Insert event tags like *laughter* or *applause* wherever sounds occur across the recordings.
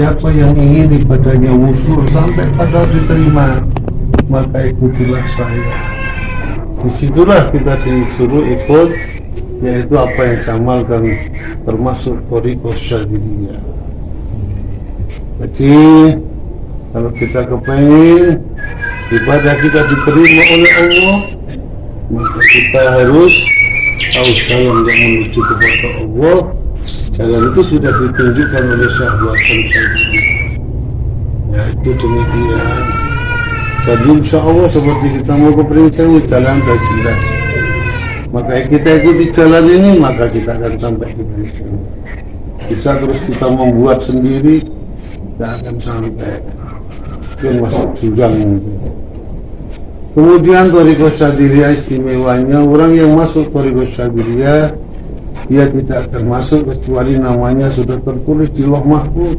Siapa yang ingin ibadahnya wusul sampai pada diterima Maka ikutilah saya. Di situlah kita disuruh ikut Yaitu apa yang jamalkan Termasuk Toriko Syadidiyah Jadi Kalau kita kepengen Ibadah kita diterima oleh Allah Maka kita harus Tahu jalan yang menuju kepada Allah Jalan itu sudah ditunjukkan oleh syahwat Ya itu demikian. Jadi insya Allah seperti kita mau ke perincang Jalan sudah jelas. Maka kita ikuti jalan ini Maka kita akan sampai ke perincang Bisa terus kita membuat sendiri Tidak akan sampai. Yang masuk jurang Kemudian Toriko Syadiria istimewanya Orang yang masuk Toriko Syadiria dia tidak termasuk kecuali namanya sudah tertulis di loh mahfud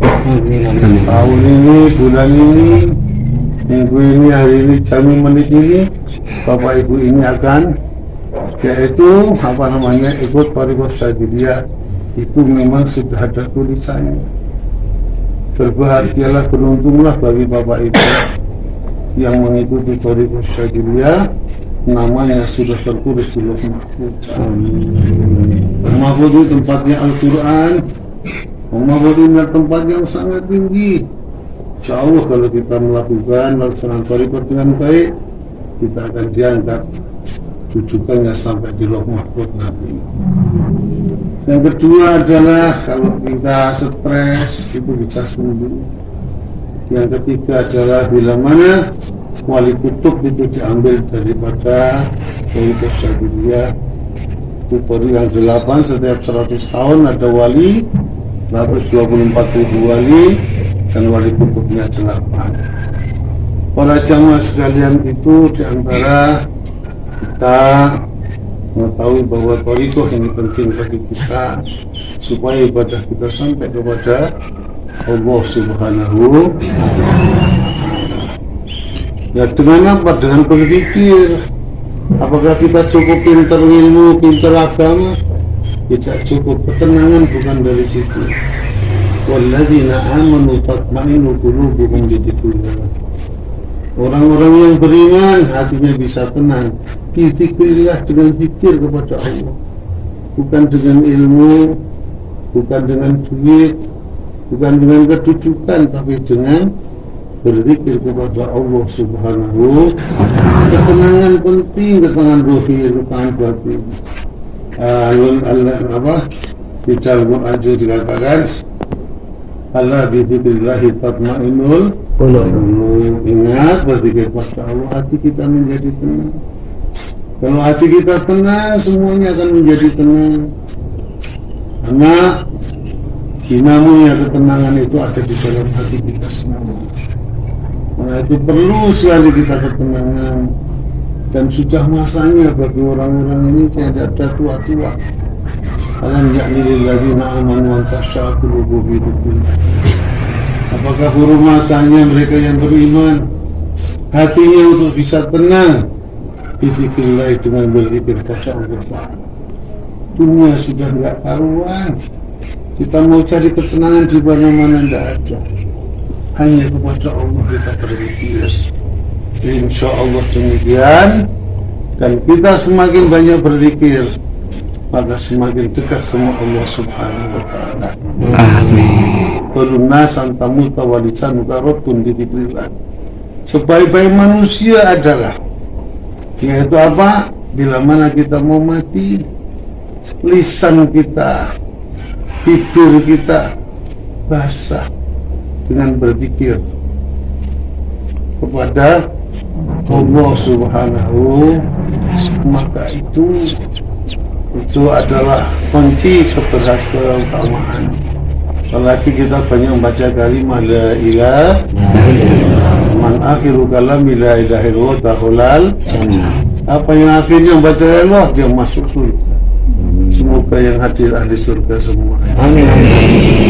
tahun ini bulan ini minggu ini hari ini jam menit ini bapak ibu ini akan yaitu apa namanya ikut parikos dia itu memang sudah ada tulisannya. Berbahagialah beruntunglah bagi bapak ibu yang mengikuti parikos dia namanya sudah tertulis di Lauh Mahfud. Mahfud itu tempatnya Al-Quran. Mahfud ini tempat yang sangat tinggi. Insya Allah kalau kita melakukan melaksanakan tarikot dengan baik, kita akan diangkat jujukannya sampai di Lauh Mahfud nanti. Yang kedua adalah kalau kita stres itu bisa sembuh. Yang ketiga adalah bila mana wali kutub itu diambil daripada Tariqah Itu yang delapan setiap 100 tahun ada wali 124 ribu wali dan wali kutubnya delapan para jamaah sekalian itu di antara kita mengetahui bahwa Torikoh ini penting bagi kita supaya ibadah kita sampai kepada Allah Subhanahu Ya dengan apa? Dengan berpikir Apakah kita cukup pintar ilmu, pintar agama? Tidak cukup. Ketenangan bukan dari situ. Walladzina amanu tatmainu qulubuhum Orang-orang yang beriman hatinya bisa tenang. Bizikrillah dengan zikir kepada Allah. Bukan dengan ilmu Bukan dengan duit Bukan dengan kedudukan Tapi dengan berzikir kepada Allah Subhanahu ketenangan penting ketenangan rohi ketenangan batin alun Allah apa? Di dalam Quran dikatakan Allah bizikrillahi tatmainul qulub ingat berzikir kepada Allah hati kita menjadi tenang. Kalau hati kita tenang semuanya akan menjadi tenang. Karena dinamo ketenangan itu ada di dalam hati kita semua Nah itu perlu sekali kita ketenangan dan sudah masanya bagi orang-orang ini tidak ada tua-tua. Alam yakni lilladzina amanu an tasya'u qulubuhum Apakah huruf masanya mereka yang beriman? Hatinya untuk bisa tenang. Bizikrillah dengan berzikir kepada Allah Dunia sudah tidak karuan. Kita mau cari ketenangan di mana-mana tidak ada hanya kepada Allah kita berzikir insya Allah demikian. Dan kita semakin banyak berzikir maka semakin dekat sama Allah subhanahu wa ta'ala. Amin. Kulunna santamu tawalisan mukarotun di sebaik-baik manusia adalah yaitu apa? Bila mana kita mau mati lisan kita tidur kita basah dengan berzikir kepada Allah Subhanahu maka itu itu adalah kunci keberhasilan apalagi kita banyak membaca kalimat la ilah man akhiru kalam la ilaha illallah apa yang akhirnya membaca Allah dia masuk surga Semoga yang hadir ahli surga semua. Amin.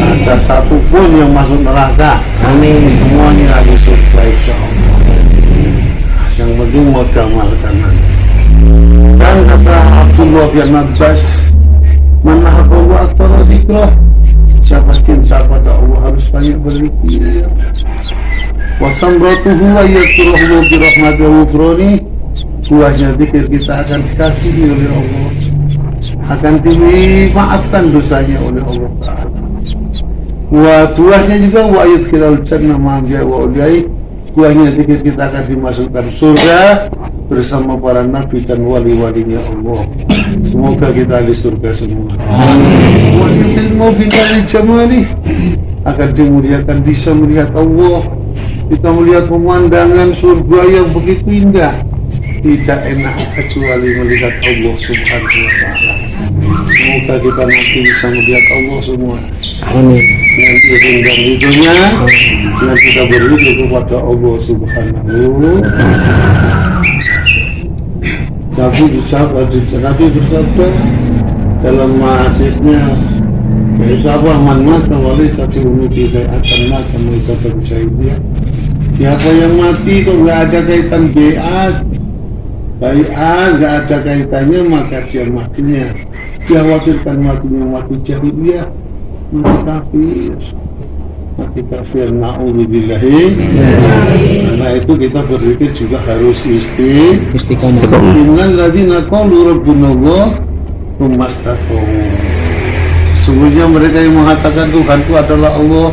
Ada satu pun yang masuk neraka. Amin. Semuanya ahli surga insya Allah. Yang penting mau gamalkan nanti. Dan kata Abdullah bin Abbas, Mana Allah akbar zikrah siapa cinta pada Allah harus banyak berzikir wasamratuhu wa yakturuhu birahmatihi wa buahnya zikir kita akan dikasihi oleh Allah akan dimaafkan dosanya oleh Allah Ta'ala wa buahnya juga wa yudkhilal jannah ma'amja wa uliyai buahnya zikir kita akan dimasukkan surga bersama para nabi dan wali-walinya Allah. Semoga kita di surga semua. Mau bintang jamali akan dimuliakan bisa melihat Allah. Kita melihat pemandangan surga yang begitu indah. Tidak enak kecuali melihat Allah Subhanahu wa taala. Semoga kita nanti bisa melihat Allah semua. Amin. Dengan izin dan kita berzikir kepada Allah Subhanahu wa taala. Nabi bersabda, Nabi bersabda dalam hadisnya yaitu apa man mata wali satu unuti saya akan mata mereka dia siapa yang mati kok nggak ada kaitan BA A nggak ada kaitannya maka dia matinya. Dia khawatirkan matinya mati. Jahiliyah mati kafir. Mati kafir. Na'udzubillahi. Karena itu kita berpikir juga harus isti istiqomah. Innal ladzina qalu rabbuna Allah sesungguhnya mereka yang mengatakan Tuhan itu adalah Allah.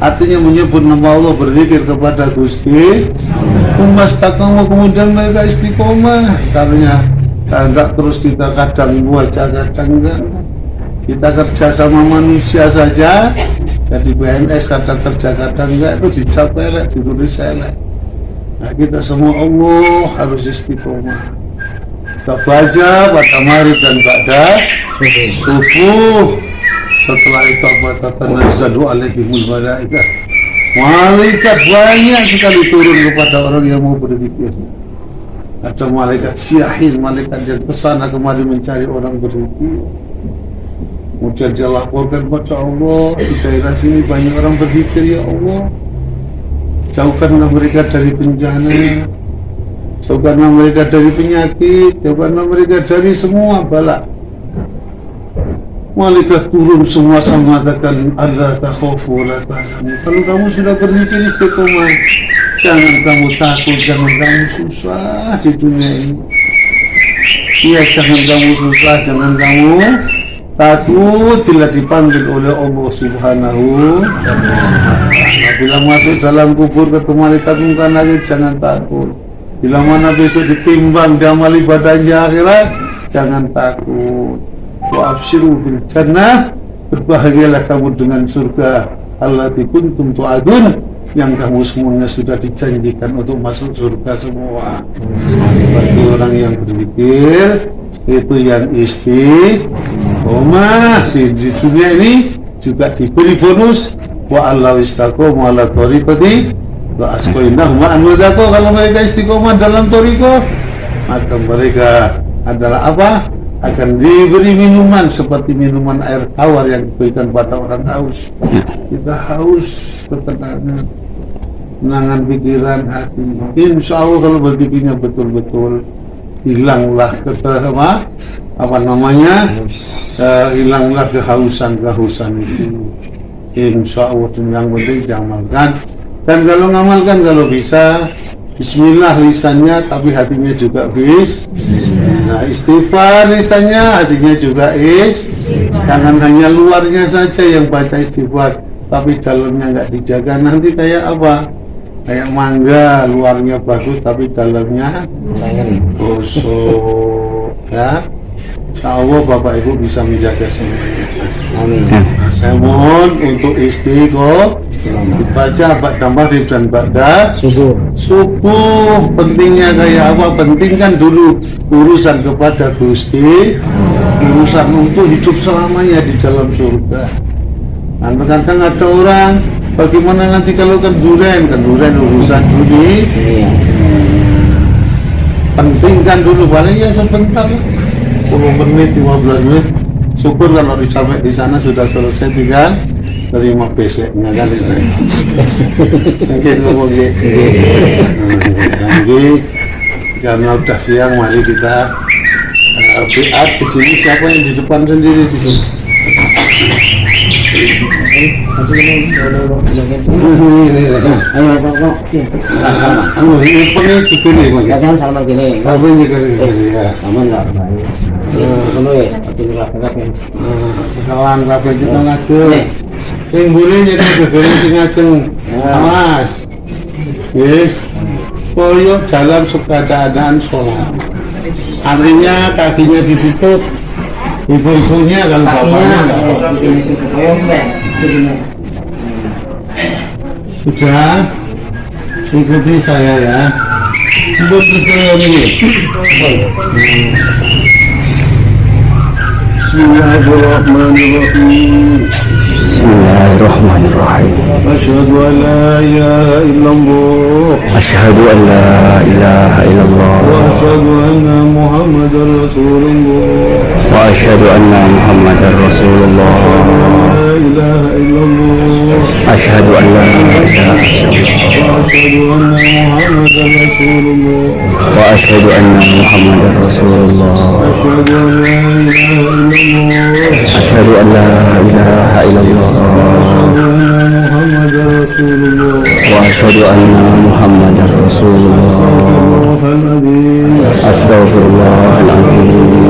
Artinya menyebut nama Allah berzikir kepada Gusti umastaqamu kemudian mereka istiqomah. Karena enggak terus kita kadang baca kadang enggak. Kita kerja sama manusia saja. Jadi PNS kadang kerja kadang enggak. Itu dicap elek ditulis elek nah kita semua Allah harus istiqomah. Kita baca pada mari dan pada subuh. Setelah itu apa tatanazzalu alaihimul malaikat malaikat banyak sekali turun kepada orang yang mau berzikir ada malaikat syahin malaikat yang ke sana kemari mencari orang berzikir Kemudian dia laporkan kepada Allah Di daerah sini banyak orang berzikir ya Allah. Jauhkanlah mereka dari bencana. Jauhkanlah mereka dari penyakit. Jauhkanlah mereka dari semua balak Malaikat turun semua sama mengatakan Allah takhofu la Kalau kamu sudah berzikir istiqomah Jangan kamu takut, jangan kamu susah di dunia ini. Iya, jangan kamu susah, jangan kamu takut bila dipanggil oleh Allah Subhanahu nah, bila masuk dalam kubur ketemu malaikat mungkin lagi jangan takut. Bila mana besok ditimbang di amal ibadahnya akhirat jangan takut wa bil jannah berbahagialah kamu dengan surga. Allati kuntum tu'adun. Yang kamu semuanya sudah dijanjikan untuk masuk surga semua. Bagi orang yang berpikir itu yang istiqomah di, dunia ini juga diberi bonus. Wa Allah istaqomu ala tariqati wa asqainahum ma'an kalau mereka istiqomah dalam toriko maka mereka adalah apa akan diberi minuman seperti minuman air tawar yang diberikan pada orang haus. Kita haus ketenangan menangan pikiran hati. Insya Allah kalau berpikirnya betul-betul hilanglah apa apa namanya uh, hilanglah kehausan kehausan itu. Insya Allah yang penting diamalkan. Dan kalau ngamalkan kalau bisa Bismillah lisannya tapi hatinya juga bis nah istighfar lisannya hatinya juga is. Jangan hanya luarnya saja yang baca istighfar tapi dalamnya nggak dijaga. Nanti kayak apa? Kayak mangga luarnya bagus tapi dalamnya busuk ya. Insya Allah Bapak Ibu bisa menjaga semuanya. Amin. Saya mohon untuk dibaca Pak Damari dan Bakda subuh. Subuh pentingnya kayak apa? Pentingkan dulu urusan kepada Gusti. Urusan untuk hidup selamanya di dalam surga. Nah kadang ada orang Bagaimana nanti kalau kenduren, kenduren urusan dulu iya. Pentingkan dulu, paling ya sebentar. 10 menit, 15 menit. Syukur kalau sampai di sana sudah selesai tinggal terima beseknya kan itu. Mungkin ngomong Lagi karena udah siang mari kita uh, di sini siapa yang di depan sendiri di sini? Anu. Ya kan kan? Ya. Ya, kabeh. Kabeh kita ngajeng. Sing mburi nyete gegere sing ngajeng. Ya. Mas. Nggih. Koyo dalam keadaan sholat. Artinya kakinya ditutup. Ibu-ibunya kalau bapaknya. Sudah ikuti saya ya. Ini. Bismillahirrahmanirrahim. بسم الله الرحمن الرحيم. أشهد أن لا إله إلا الله. أشهد أن لا إله إلا الله. وأشهد أن محمدا رسول الله. وأشهد أن محمدا رسول الله. إله إلا الله. أشهد أن لا إله إلا الله وأشهد أن محمدا رسول الله. وأشهد أن محمدا رسول الله. أشهد أن لا إله إلا الله. أشهد أن لا إله إلا الله. وأشهد أن محمدا رسول الله. وأشهد أن محمدا رسول الله. أستغفر الله العظيم.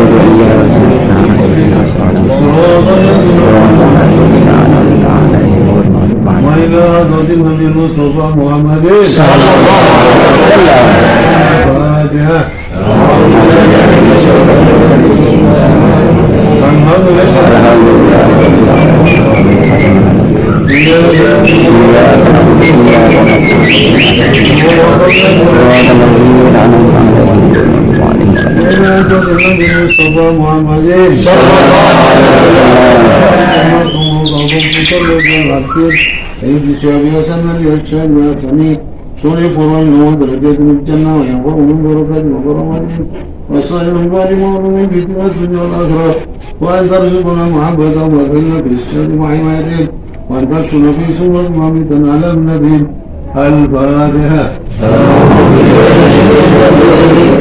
صراط الذين أنعمت عليهم غير المغضوب عليهم وإلى حضرة النبي المصطفى محمد صلى الله عليه وسلم الفاتحة الحمد لله الحمد لله رب العالمين إياك نعبد وإياك نستعين صراط الذين أنعمت عليهم غير المغضوب عليهم وإلى حضرة النبي المصطفى محمد سيد الشعب حسن الشعب حسني سوري فرعون نوح درجات من الجنة وينفع من بركات وكرامات وصالح من بعد مؤمن في الدنيا والآخرة وأن ترزقنا محبة وذلة في الشهد وحمايته وأن تكشف في سورة مامتا على النبي الفاتحة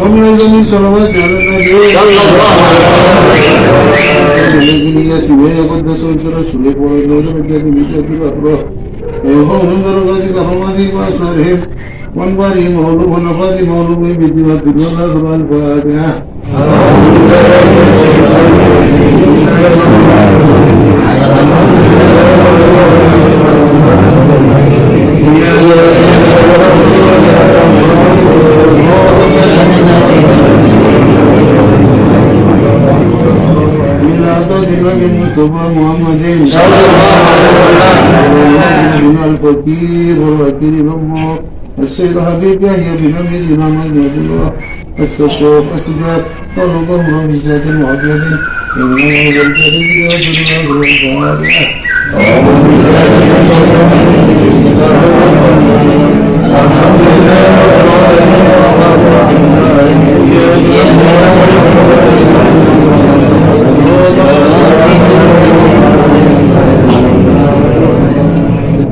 على النبي صلى الله عليه وسلم يسوع يقدس رسول الله وإلى درجات بيد الأخرى ويفوهم درجات كرامته وأسرارهم وانبارهم مولوب ونفاد مولوب بدماء الدنيا والآخرة الفاتحة الصفوف السجاد طلبهم بزاد وعجز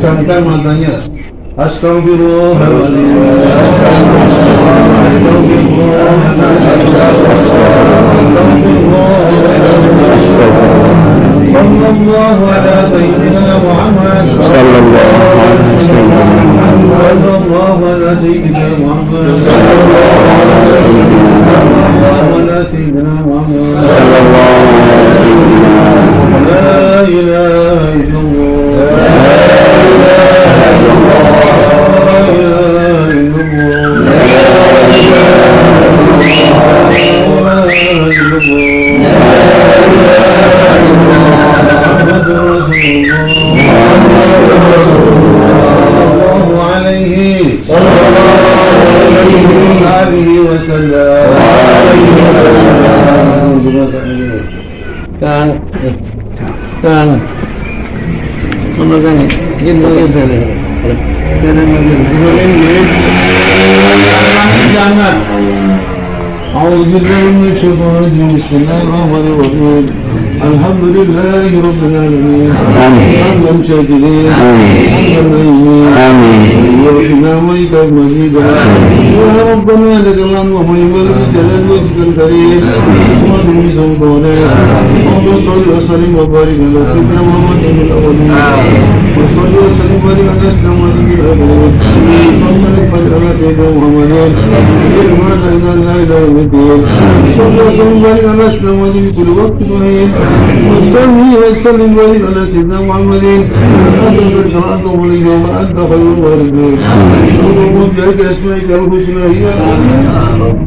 Camkan matanya. Astagfirullahaladzim. Astagfirullahaladzim. استغفر صلى الله على سيدنا محمد صلى الله على سيدنا محمد صلى الله على سيدنا محمد. صلى الله على سيدنا محمد. صلى الله على سيدنا محمد. لا إله بسم الله الرحمن الرحيم. الحمد لله رب العالمين. آمين. حمدا شاكرين. آمين. حمدا ميمين آمين. وإنا وإيك مزيدا يا ربنا لك الحمد ومن جلال وجهك الكريم. ومن سلطانه اللهم صل وسلم وبارك على سيدنا محمد في وصلي وسلم وبارك على سيدنا اسلام ونبي ابوه وصلي فجر على سيدنا محمد ارمان إلى لا اله الا الدين وصلي وسلم وبارك على اسلام ونبي كل وقت معين وصلي وسلم وبارك على سيدنا محمد انت قد شرعته اليوم انت خير الوالدين اللهم بحق اسمائك الحسنى يا رب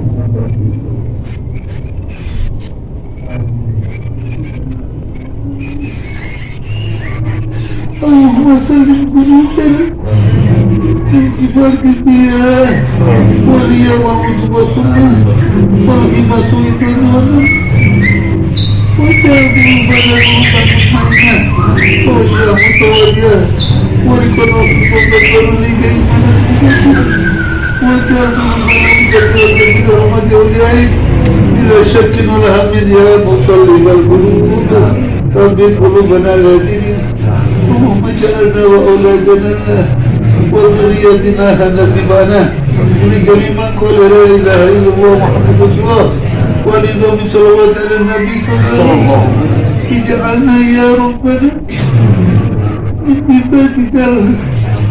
اللهم سلم قلوبنا من صفات الدياء والرياء والعتبة والغيبة والظلم وجعل قلوبنا قلوبا مطمئنة ووجها متوالية وركنا خصوصا لكي وجعل قلوبنا مجرد برحمة أوليائك بلا شك ولا هم يا مقلب القلوب ثبت قلوبنا الذين اللهم اجعلنا واولادنا وذريتنا نتبعنا لجميع من قال لا اله الا الله محمد رسول الله ولنظام صلوات على النبي صلى الله عليه وسلم اجعلنا يا ربنا من عبادك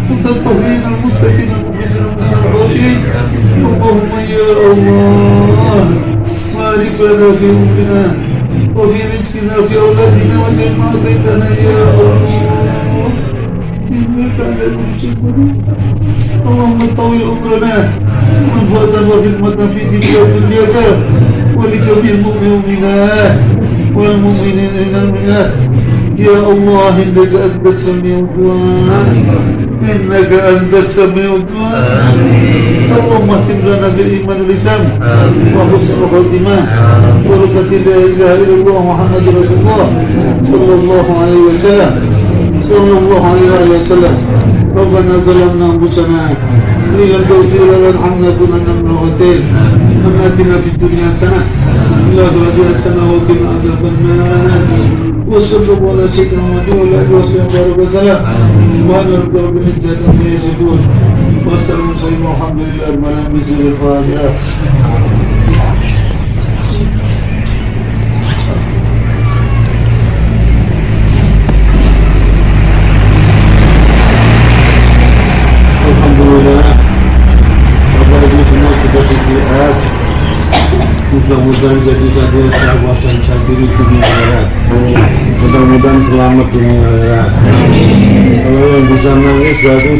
المتطهرين المتقين المخلصين المصلحين اللهم يا الله بارك لنا في امنا وفي رزقنا في اولادنا وجمع بيتنا يا الله انك على كل شيء اللهم طول عمرنا وانفاذا وخدمة في تلك اليد ولجميع المؤمنات والمؤمنين المؤمنات يا الله انك انت السميع الدعاء انك انت السميع الدعاء اللهم اهتم لنا بالايمان والاسلام وحسن الخاتمه بركه لا اله الا الله محمد رسول الله صلى الله عليه وسلم صلى الله عليه وسلم. ربنا ظلمنا أنفسنا. ان لم تغفر لنا ارحمنا كنا من الخاسرين ربنا آتنا في الدنيا حسنة. وفي الآخرة حسنة. وقنا عذاب النار. وصلى الله على سيدنا محمد وعلى آله وصحبه وسلم. سبحان ربك رب العزة عما يصفون. Wassalamualaikum warahmatullahi wabarakatuh. Alhamdulillah Mudah-mudahan jadi saja sahabat dan sadiri dunia akhirat Mudah-mudahan selamat dunia akhirat Kalau yang bisa nangis jadi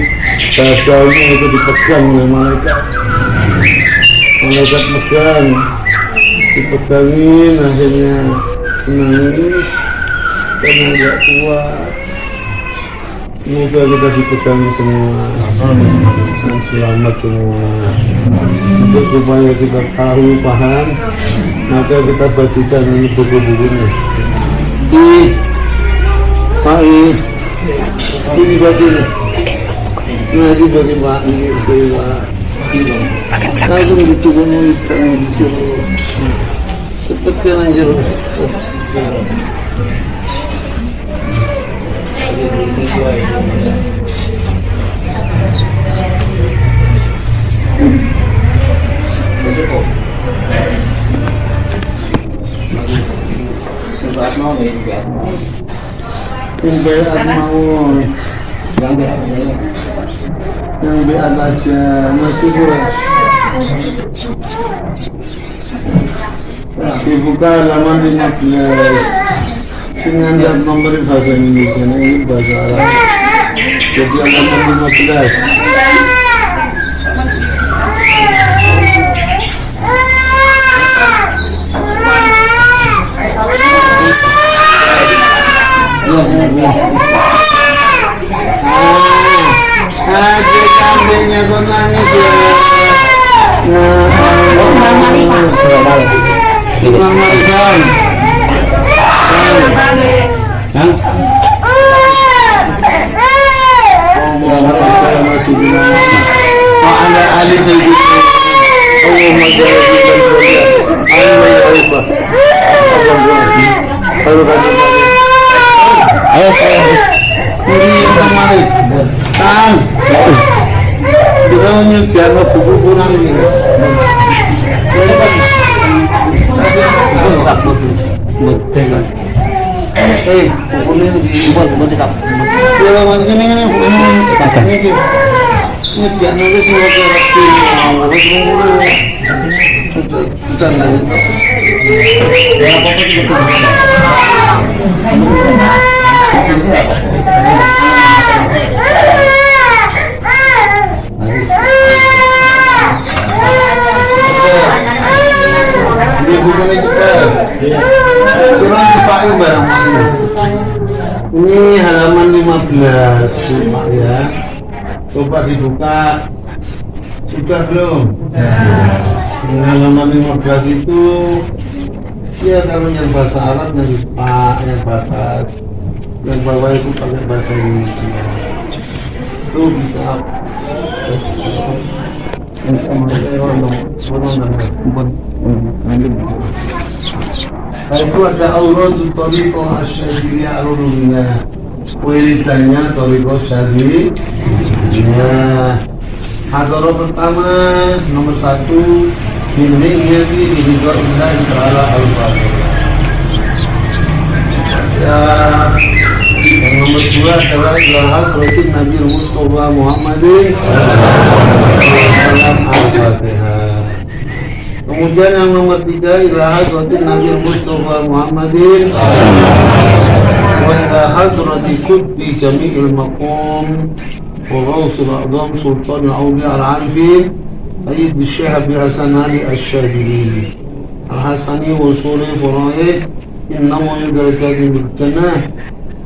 Bahagianya itu dipegang oleh malaikat. Malaikat pegang Dipegangin akhirnya menangis Karena tidak kuat Semoga kita dipegang semua selamat semua. Supaya kita tahu paham, maka kita bacakan ini buku-bukunya. Di Pak I, ini ini. Nah, ini bagi Pak bagi Pak. Langsung dicoba kita disuruh. Cepatkan aja. Yang berat mau, Yang yang masih kurang. Dibuka halaman 15 Dengan dan memberi bahasa Indonesia ini bahasa Arab Jadi halaman 15 Si kambingnya kok nangis ya Nah, Tukang marikan Yang Oh, saya masih bilang Oh, anda ahli saya Allah majalah kita berdoa Allah ya Allah Kalau kata Ayo saya Ini yang kemarin Tan Kita menyediakan buku kurang ini Eh, bukunya di buat buat tetap. Kalau macam ini kan ini ini ini dia nulis. Kita nulis. Ya Ini halaman 15 Pak ya. Coba dibuka. Sudah belum? Ini halaman 15 itu ya kalau yang bahasa Arab dari Pak yang batas yang bawah itu pakai bahasa Indonesia. Itu bisa. Itu ada Allah itu Toriko Asyadiyah Al-Rubiyah Wiridannya Toriko Syadiyah Hadaro pertama nomor satu ini Allah Ta'ala Al-Fatihah Ya yang nomor dua adalah Ilahal Rasul Nabi Mustafa Muhammadin Dalam Al-Fatihah Kemudian yang nomor tiga Ilahal Rasul Nabi Mustafa Muhammadin Wa ilahal Rasul Kudbi Jami'il Maqam Wa Ghawsul A'zam Sultan Al-Awliya Al-Arifin Sayyid Syekh Abi Hasan Ali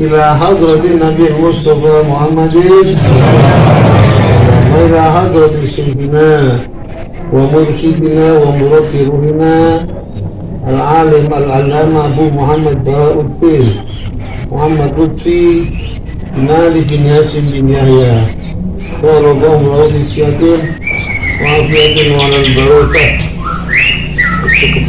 إلى حضرة النبي المصطفى محمد. وإلى حضرة سيدنا ومرشدنا ومربي العالم العلامة أبو محمد بهاء الدين. محمد لطفي مالك بن ياسين بن يحيى. ورضاه الله بالسيادة وعافية وعلى البركة. Cukup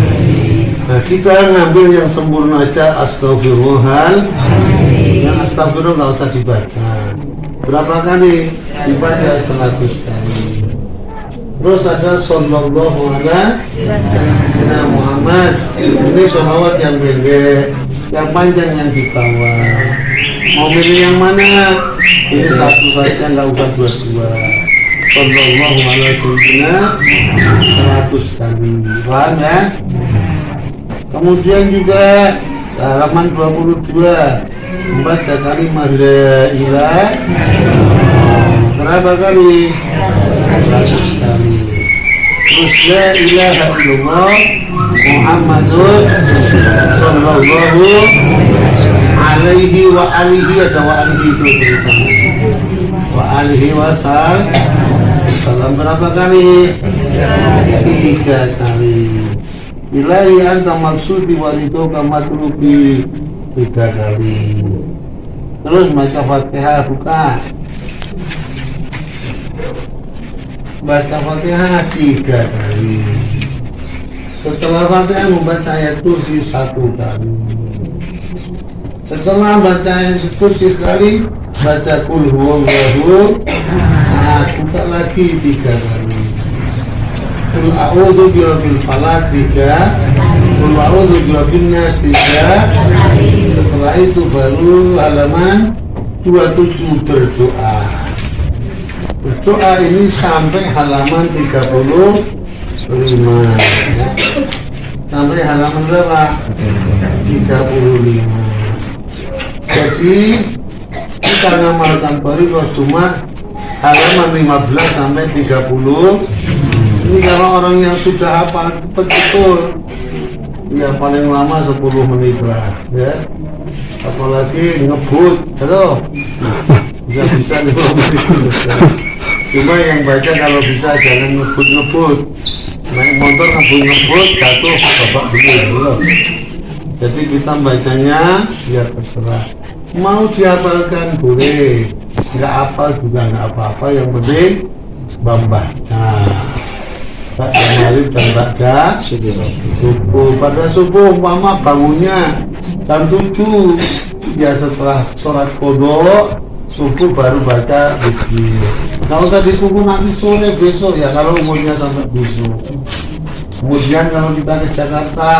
nah kita ngambil yang sempurna aja astagfirullahal yang astagfirullah nggak usah dibaca. Berapa kali? Dibaca 100 kali. Terus ada sallallahu alaihi Muhammad. Ini sholawat yang pendek yang panjang yang di bawah. Mau milih yang mana? Ini satu saja nggak usah dua-dua. Sallallahu alaihi wasallam 100 kali. Paham ya kemudian juga halaman 22 membaca kalimat la ilah berapa kali 100 kali? Terus la ilaha illallah sallallahu alaihi wa alihi wa alihi itu wa alihi wasallam salam berapa kali? tiga kali Ilahi anta maksudi walidoka matlubi. Tiga kali terus baca fatihah buka baca fatihah tiga kali setelah fatihah membaca ayat kursi satu kali. Setelah baca ayat kursi sekali baca kul huwallahu nah buka lagi tiga kali kul a'udhu birabbil falak tiga. Kul a'udhu birabbin nas tiga. Setelah itu baru halaman 27 berdoa. Berdoa ini sampai halaman 35 sampai halaman berapa? 35 jadi kita ngamalkan Bariqah cuma halaman 15 sampai 30 ini kalau orang yang sudah hafal cepat betul ya paling lama? 10 menit lah ya. Apalagi ngebut halo. Bisa bisa 5 menit cuma yang baca kalau bisa jangan ngebut-ngebut. Naik motor ngebut-ngebut jatuh babak dulu jadi kita bacanya ya terserah. Mau dihafalkan boleh. Nggak hafal juga nggak apa-apa yang penting membaca Baca maghrib dan baca subuh pada subuh umpama bangunnya jam 7 ya setelah sholat kodok subuh baru baca zikir. Kalau usah ditunggu nanti sore besok ya kalau umurnya sampai besok. Kemudian kalau kita ke Jakarta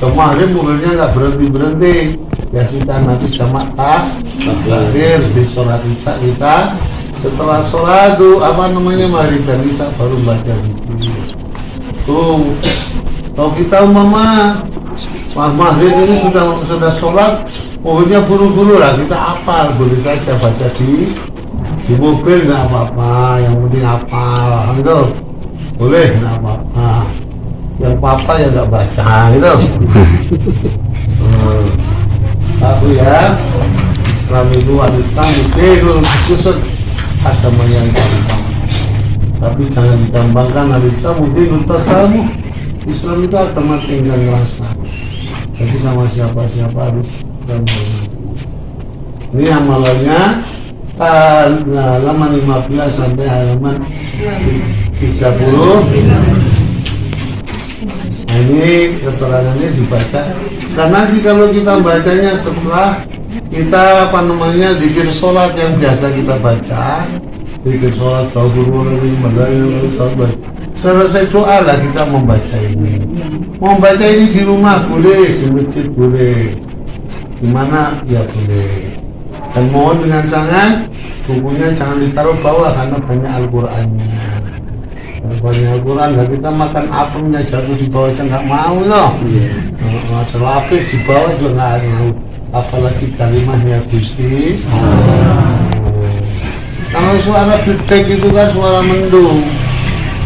kemarin mobilnya nggak berhenti berhenti ya kita nanti sama tak terakhir di sholat isya kita setelah sholat tuh apa namanya maghrib dan isya baru baca zikir tuh kalau kita umpama Mas maghrib ini sudah sudah sholat pokoknya buru-buru lah kita apal boleh saja baca di di mobil nggak apa-apa yang penting apa gitu. Boleh nggak apa-apa. Yang papa ya nggak baca gitu. *laughs* Hmm. ya Islam itu Islam itu khusus yang gampang tapi jangan digampangkan ada Islam mungkin tasamu Islam itu agama tinggal rasa. Jadi sama siapa-siapa harus gampang ini amalannya halaman 15 sampai halaman 30 Nah ini keterangannya dibaca. Karena nanti kalau kita bacanya setelah kita apa namanya dikir sholat yang biasa kita baca. Dikir sholat Astagfirullahaladzim selesai doa lah kita membaca ini. Membaca ini di rumah boleh di masjid boleh. Di mana? Ya boleh. Dan mohon dengan sangat bukunya jangan ditaruh bawah karena banyak Al-Qur'annya. Banyak Al-Quran dan kita makan apemnya jatuh di bawah aja nggak mau loh yeah. ada lapis di bawah juga nggak mau apalagi kalimatnya Gusti. Kalau suara bidek itu kan suara mendung.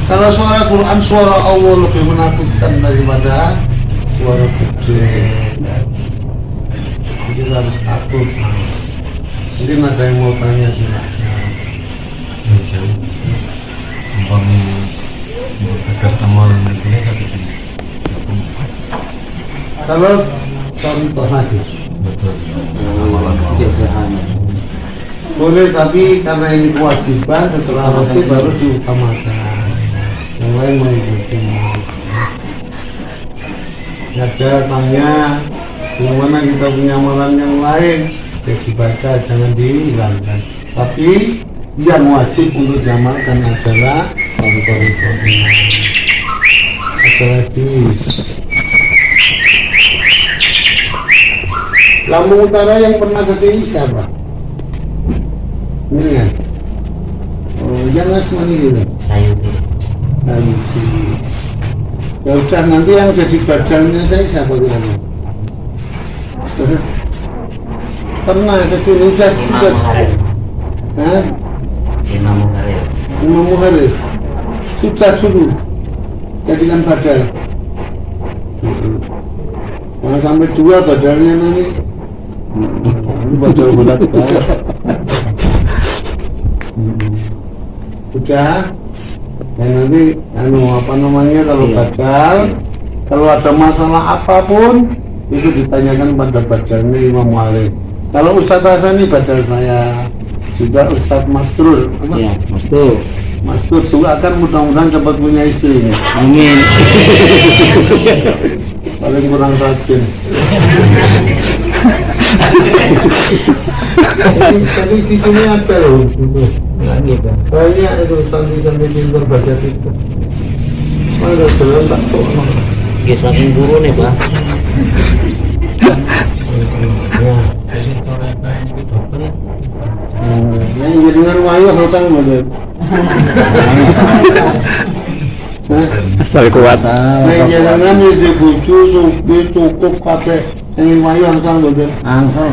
Kalau suara Quran suara Allah lebih menakutkan daripada suara bidek jadi harus takut mungkin ada yang mau tanya silahkan berdekat itu ya kalau contoh hadis. Boleh tapi karena ini kewajiban setelah wajib baru diutamakan. Yang lain mengikuti ada tanya yang mana kita punya amalan yang lain? Ya dibaca jangan dihilangkan. Tapi yang wajib untuk diamalkan adalah contoh itu. Ada lagi Lampung Utara yang pernah ke sini siapa? Ini kan? Oh, yang Asmani juga. Sayuti. Itu. Ya udah nanti yang jadi badannya saya siapa kira-kira? Pernah ke sini udah Imam udah. Muharib. Hah? Imam Muharib. Imam Muharib. Sudah dulu jadikan badal. Jangan sampai dua badalnya nanti. Ini badal bulat banget. Udah. Dan nanti anu apa namanya kalau Iya. badal kalau ada masalah apa pun itu ditanyakan pada badalnya Imam Malik. Kalau Ustadz Hasan ini badal saya juga Ustadz Masrul. Apa? Ya, Mas tuh. Mas Tur akan mudah-mudahan cepat punya istri. Amin. Paling kurang rajin. *laughs* Tadi sisinya ada loh. gitu. Banyak itu santri-santri pintar baca itu. Ada jalan tak tahu. Oke, saking guru nih, Pak. Ya. Hmm, jadi ngarwayo hutang boleh. Asal kuat. Saya jalanan di bucu, supir, cukup, kafe, yang wayo hutang boleh. Angsal.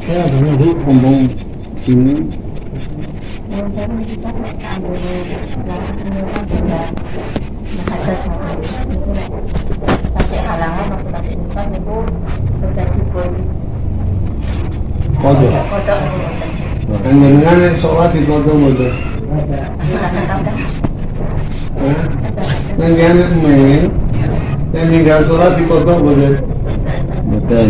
kasih nikah niku udah dipun Kodok. kodok Yang jenengan sholat di kodok bodoh. Yang jenengan men, yang tinggal sholat di kodok bodoh. Betul.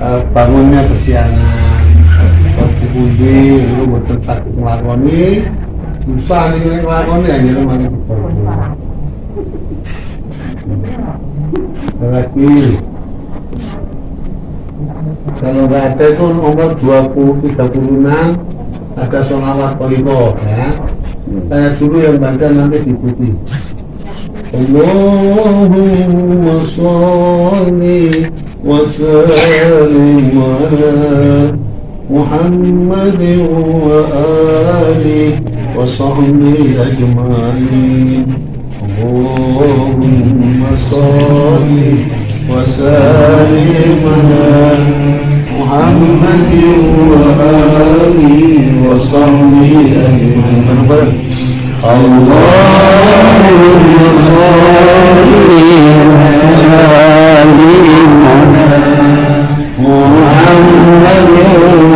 eh, bangunnya kesiangan. Waktu pundi itu boten sakit nglakoni susah nih nek nglakoni ya jenengan lagi. Kalau nggak ada itu nomor 20 36 ada sonawat koliko ya. Saya dulu yang baca nanti diikuti Allahumma salli sallim ala محمد وآله وصحبه أجمعين. اللهم صل وسلم على محمد وآله وصحبه أجمعين. اللهم صل وسلم على من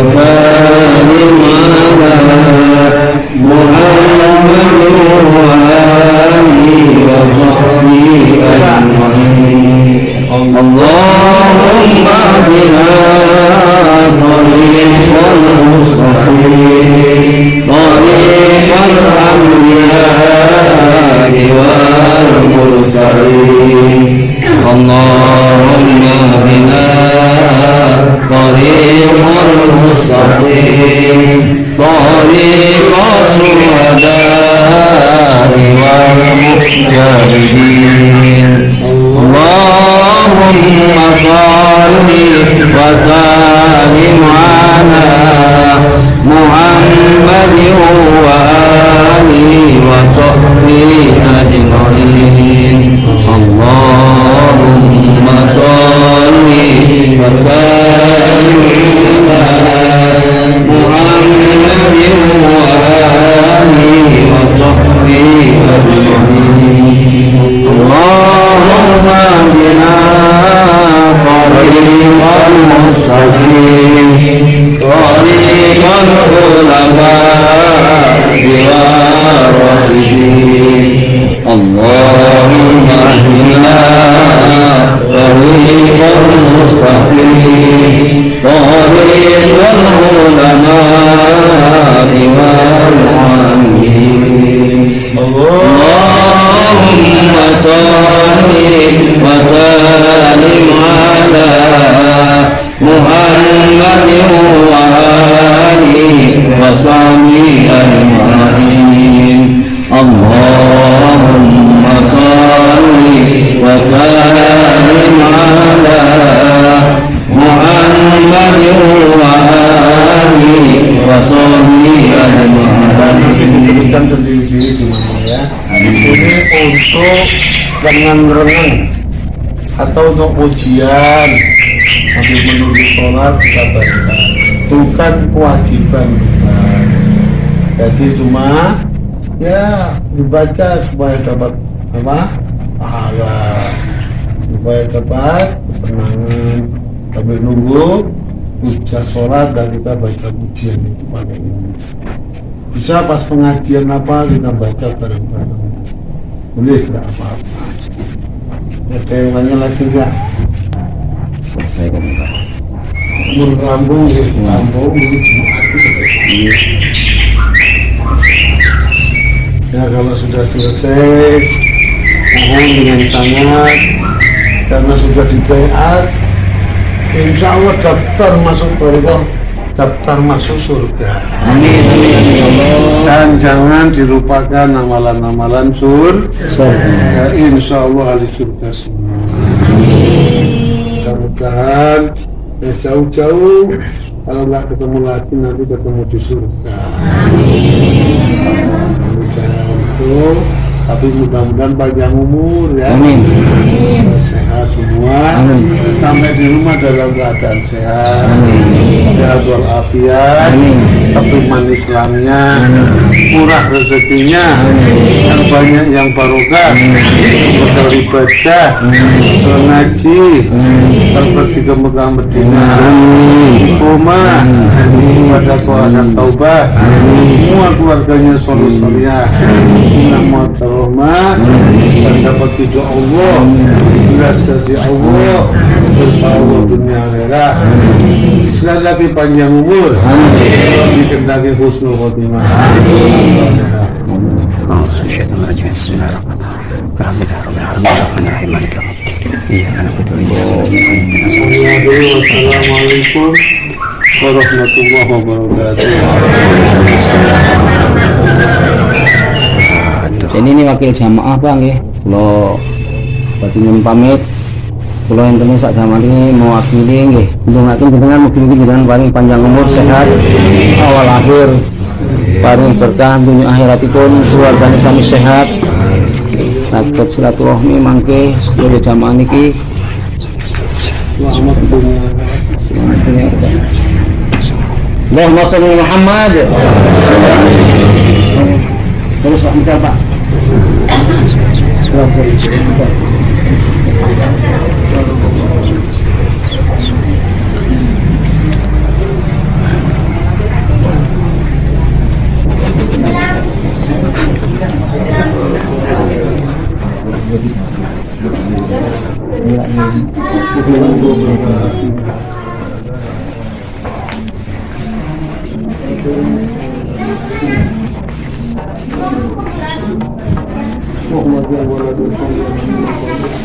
Bhagavato طريق المستقيم طريق العلماء اللهم صل وسلم على محمد وآله وصحبه أجمعين renang-renang atau untuk ujian sambil menunggu sholat kita baca. Bukan kewajiban. Jadi cuma ya dibaca supaya dapat apa? Pahala. Supaya dapat ketenangan sambil nunggu ujian sholat dan kita baca ujian itu pakai ini. Bisa pas pengajian apa kita baca bareng-bareng. Boleh tidak apa-apa Tanya lagi enggak? Selesai kan. Mun rambung ya, rambung ini Ya kalau sudah selesai, mohon dengan sangat. Karena sudah dibayar, insya Allah daftar masuk surga, daftar masuk surga. Amin amin amin ya Allah. Dan jangan dilupakan amalan-amalan sur, ya, insya Allah ahli surga semua. Mudah-mudahan ya jauh-jauh kalau nggak ketemu lagi nanti ketemu di surga. Mudah-mudahan itu, tapi mudah-mudahan panjang umur ya. Amin. Sehat semua. Amin. Sampai di rumah dalam keadaan sehat. Sehat walafiat. Amin. Kepriman Islamnya. Murah rezekinya. Yang banyak yang barokah. Beribadah. Mengaji. Pergi ke Mekah Medina. Istiqomah. Pada keadaan taubah. Semua keluarganya soleh solehah. Nama rahmah dan dapat ridho Allah belas ya Allah. Dunia akhirat. Lagi panjang umur. Dikendaki husnul khotimah. Assalamualaikum warahmatullahi wabarakatuh. Ini nih wakil jamaah bang ya, lo batingan pamit. Kalau yang temen sak jamaah ini mewakili nggih. Untuk ngakin jenengan mungkin jenengan paling panjang umur sehat awal akhir paling berkah dunia akhiratipun keluarganya sami sehat. Sakit silaturahmi mangke jamaah niki Selamat dunia. Allahumma sholli Muhammad. Terus Pak Mika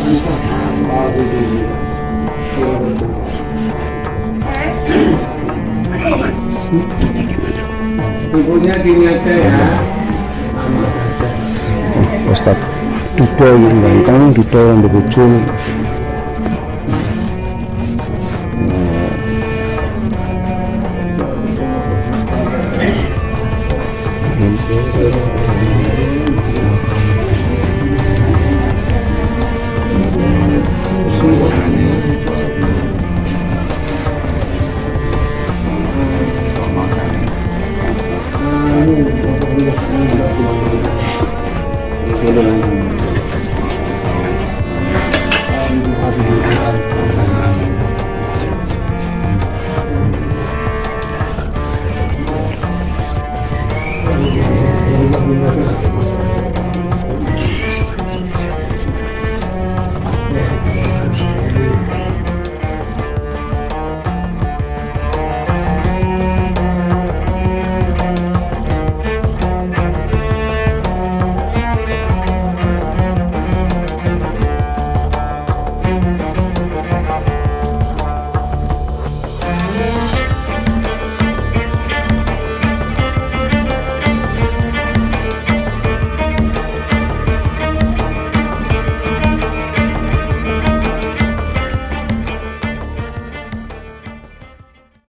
Pak. Tubuhnya dinyata ya. Ustaz Dudo yang ganteng, Dudo yang berbujul